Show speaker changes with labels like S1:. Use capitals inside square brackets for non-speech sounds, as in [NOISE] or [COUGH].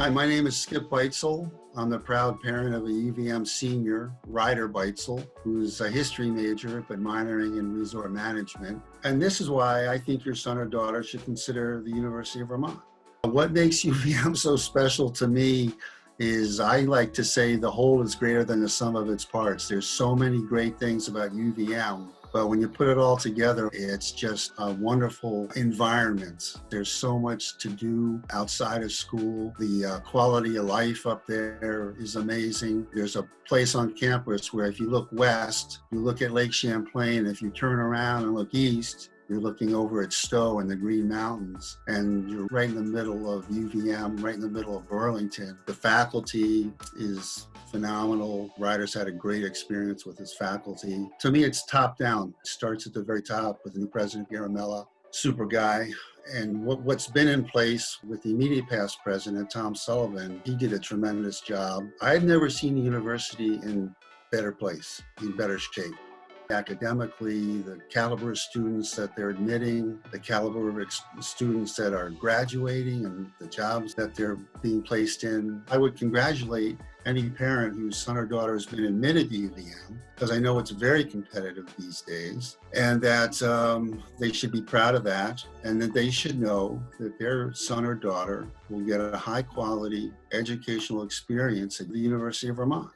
S1: Hi, my name is Skip Beitzel. I'm the proud parent of a UVM senior, Ryder Beitzel, who's a history major but minoring in resort management. And this is why I think your son or daughter should consider the University of Vermont. What makes [LAUGHS] UVM so special to me is I like to say the whole is greater than the sum of its parts. There's so many great things about UVM but when you put it all together, it's just a wonderful environment. There's so much to do outside of school. The uh, quality of life up there is amazing. There's a place on campus where if you look west, you look at Lake Champlain. If you turn around and look east, you're looking over at Stowe and the Green Mountains, and you're right in the middle of UVM, right in the middle of Burlington. The faculty is phenomenal. Ryder's had a great experience with his faculty. To me, it's top down. It starts at the very top with the new president, Garimella, super guy. And what, what's been in place with the immediate past president, Tom Sullivan, he did a tremendous job. I've never seen the university in better place, in better shape academically, the caliber of students that they're admitting, the caliber of students that are graduating and the jobs that they're being placed in. I would congratulate any parent whose son or daughter has been admitted to UVM, because I know it's very competitive these days, and that um, they should be proud of that, and that they should know that their son or daughter will get a high quality educational experience at the University of Vermont.